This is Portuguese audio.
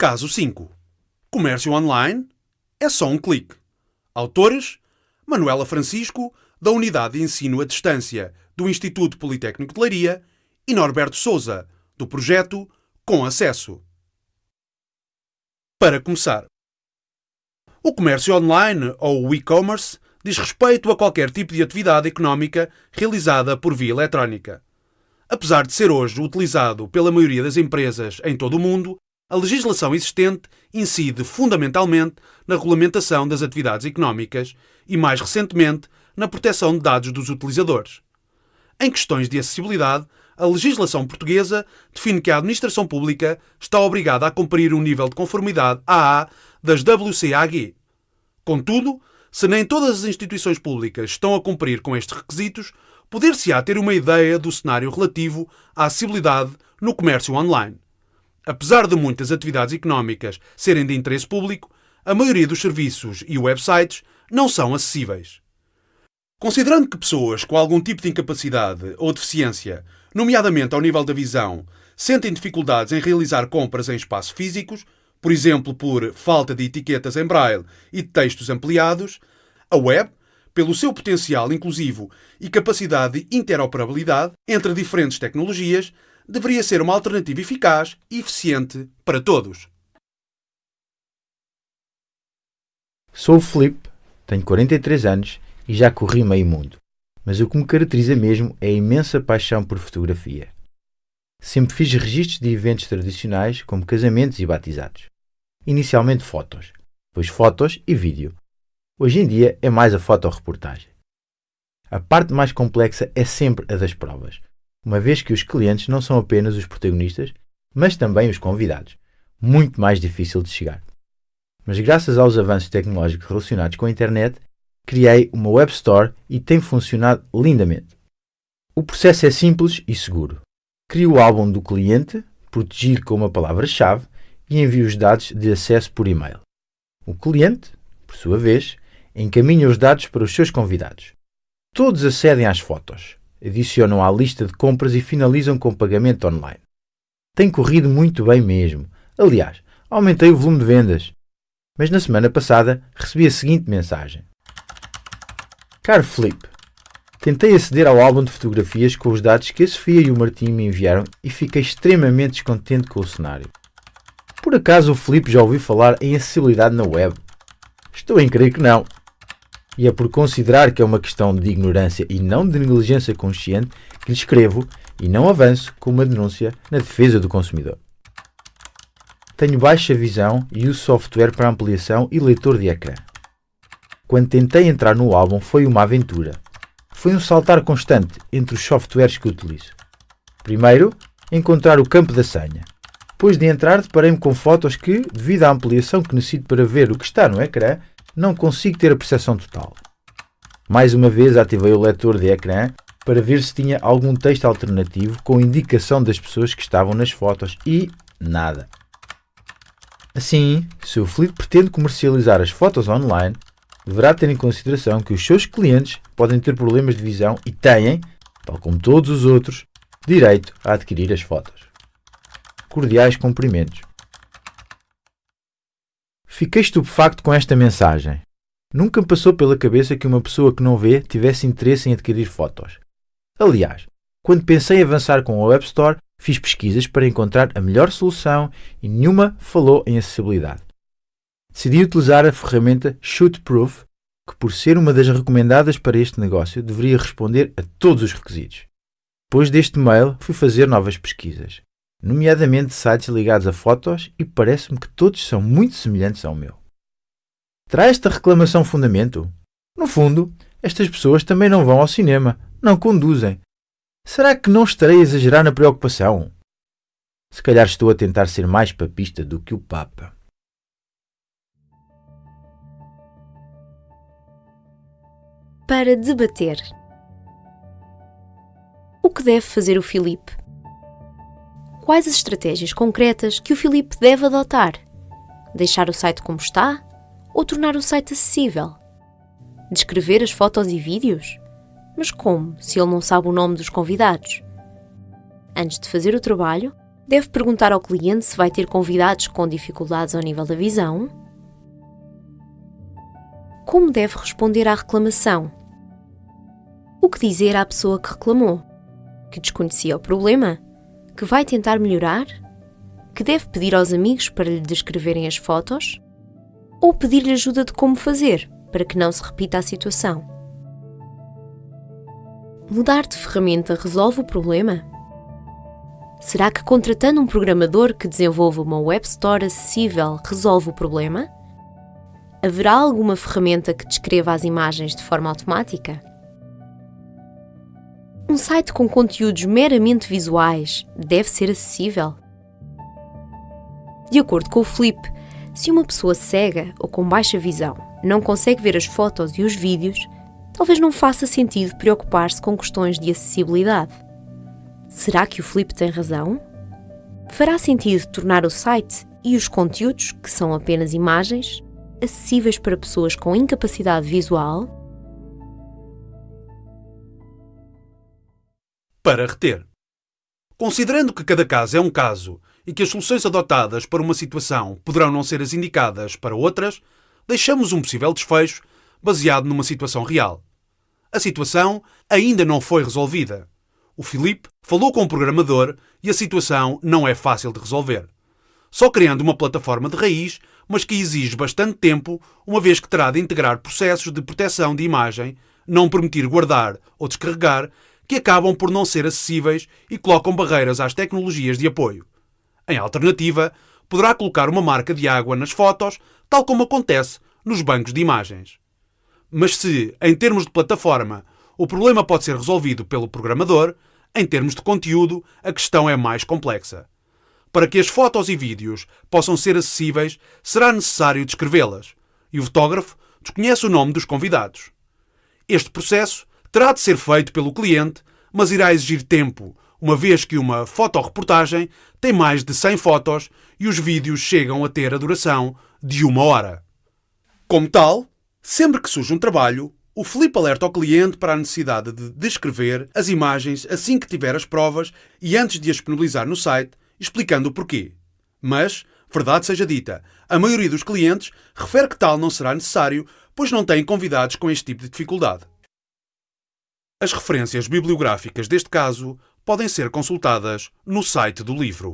Caso 5. Comércio online é só um clique. Autores: Manuela Francisco, da Unidade de Ensino à Distância do Instituto Politécnico de Leiria, e Norberto Souza, do projeto Com Acesso. Para começar, o comércio online ou o e-commerce diz respeito a qualquer tipo de atividade económica realizada por via eletrónica. Apesar de ser hoje utilizado pela maioria das empresas em todo o mundo, a legislação existente incide fundamentalmente na regulamentação das atividades económicas e, mais recentemente, na proteção de dados dos utilizadores. Em questões de acessibilidade, a legislação portuguesa define que a administração pública está obrigada a cumprir um nível de conformidade AA das WCAG. Contudo, se nem todas as instituições públicas estão a cumprir com estes requisitos, poder-se-á ter uma ideia do cenário relativo à acessibilidade no comércio online. Apesar de muitas atividades económicas serem de interesse público, a maioria dos serviços e websites não são acessíveis. Considerando que pessoas com algum tipo de incapacidade ou deficiência, nomeadamente ao nível da visão, sentem dificuldades em realizar compras em espaços físicos, por exemplo por falta de etiquetas em braille e de textos ampliados, a web, pelo seu potencial inclusivo e capacidade de interoperabilidade entre diferentes tecnologias, deveria ser uma alternativa eficaz e eficiente para todos. Sou o Felipe, tenho 43 anos e já corri meio mundo, mas o que me caracteriza mesmo é a imensa paixão por fotografia. Sempre fiz registros de eventos tradicionais como casamentos e batizados. Inicialmente fotos, depois fotos e vídeo. Hoje em dia é mais a fotoreportagem. A parte mais complexa é sempre a das provas, uma vez que os clientes não são apenas os protagonistas, mas também os convidados. Muito mais difícil de chegar. Mas graças aos avanços tecnológicos relacionados com a internet, criei uma web store e tem funcionado lindamente. O processo é simples e seguro. Crio o álbum do cliente, protegido com uma palavra-chave, e envio os dados de acesso por e-mail. O cliente, por sua vez, encaminha os dados para os seus convidados. Todos acedem às fotos, adicionam à lista de compras e finalizam com pagamento online. Tem corrido muito bem mesmo. Aliás, aumentei o volume de vendas. Mas na semana passada recebi a seguinte mensagem: Caro Felipe, tentei aceder ao álbum de fotografias com os dados que a Sofia e o Martim me enviaram e fiquei extremamente descontente com o cenário. Por acaso o Felipe já ouviu falar em acessibilidade na web? Estou em crer que não. E é por considerar que é uma questão de ignorância e não de negligência consciente que lhe escrevo e não avanço com uma denúncia na defesa do consumidor. Tenho baixa visão e uso software para ampliação e leitor de ecrã. Quando tentei entrar no álbum foi uma aventura. Foi um saltar constante entre os softwares que utilizo. Primeiro, encontrar o campo da senha. Depois de entrar, deparei-me com fotos que, devido à ampliação que necessito para ver o que está no ecrã, não consigo ter a percepção total. Mais uma vez ativei o leitor de ecrã para ver se tinha algum texto alternativo com indicação das pessoas que estavam nas fotos e nada. Assim, se o Felipe pretende comercializar as fotos online, deverá ter em consideração que os seus clientes podem ter problemas de visão e têm, tal como todos os outros, direito a adquirir as fotos. Cordiais cumprimentos. Fiquei estupefacto com esta mensagem. Nunca me passou pela cabeça que uma pessoa que não vê tivesse interesse em adquirir fotos. Aliás, quando pensei em avançar com a Web Store, fiz pesquisas para encontrar a melhor solução e nenhuma falou em acessibilidade. Decidi utilizar a ferramenta Shootproof, que por ser uma das recomendadas para este negócio deveria responder a todos os requisitos. Depois deste mail, fui fazer novas pesquisas nomeadamente sites ligados a fotos, e parece-me que todos são muito semelhantes ao meu. Terá esta reclamação fundamento? No fundo, estas pessoas também não vão ao cinema, não conduzem. Será que não estarei a exagerar na preocupação? Se calhar estou a tentar ser mais papista do que o Papa. Para debater. O que deve fazer o Filipe? Quais as estratégias concretas que o Filipe deve adotar? Deixar o site como está ou tornar o site acessível? Descrever as fotos e vídeos? Mas como, se ele não sabe o nome dos convidados? Antes de fazer o trabalho, Deve perguntar ao cliente se vai ter convidados com dificuldades ao nível da visão. Como deve responder à reclamação? O que dizer à pessoa que reclamou? Que desconhecia o problema? Que vai tentar melhorar? Que deve pedir aos amigos para lhe descreverem as fotos? Ou pedir-lhe ajuda de como fazer, para que não se repita a situação? Mudar de ferramenta resolve o problema? Será que contratando um programador que desenvolva uma web store acessível resolve o problema? Haverá alguma ferramenta que descreva as imagens de forma automática? Um site com conteúdos meramente visuais deve ser acessível? De acordo com o Flip, se uma pessoa cega ou com baixa visão não consegue ver as fotos e os vídeos, talvez não faça sentido preocupar-se com questões de acessibilidade. Será que o Flip tem razão? Fará sentido tornar o site e os conteúdos, que são apenas imagens, acessíveis para pessoas com incapacidade visual? Para reter. Considerando que cada caso é um caso e que as soluções adotadas para uma situação poderão não ser as indicadas para outras, deixamos um possível desfecho baseado numa situação real. A situação ainda não foi resolvida. O Filipe falou com o programador e a situação não é fácil de resolver. Só criando uma plataforma de raiz, mas que exige bastante tempo, uma vez que terá de integrar processos de proteção de imagem, não permitir guardar ou descarregar que acabam por não ser acessíveis e colocam barreiras às tecnologias de apoio. Em alternativa, poderá colocar uma marca de água nas fotos, tal como acontece nos bancos de imagens. Mas se, em termos de plataforma, o problema pode ser resolvido pelo programador, em termos de conteúdo, a questão é mais complexa. Para que as fotos e vídeos possam ser acessíveis, será necessário descrevê-las, e o fotógrafo desconhece o nome dos convidados. Este processo terá de ser feito pelo cliente, mas irá exigir tempo, uma vez que uma fotoreportagem tem mais de 100 fotos e os vídeos chegam a ter a duração de uma hora. Como tal, sempre que surge um trabalho, o Felipe alerta ao cliente para a necessidade de descrever as imagens assim que tiver as provas e antes de as disponibilizar no site, explicando o porquê. Mas, verdade seja dita, a maioria dos clientes refere que tal não será necessário, pois não têm convidados com este tipo de dificuldade. As referências bibliográficas deste caso podem ser consultadas no site do livro.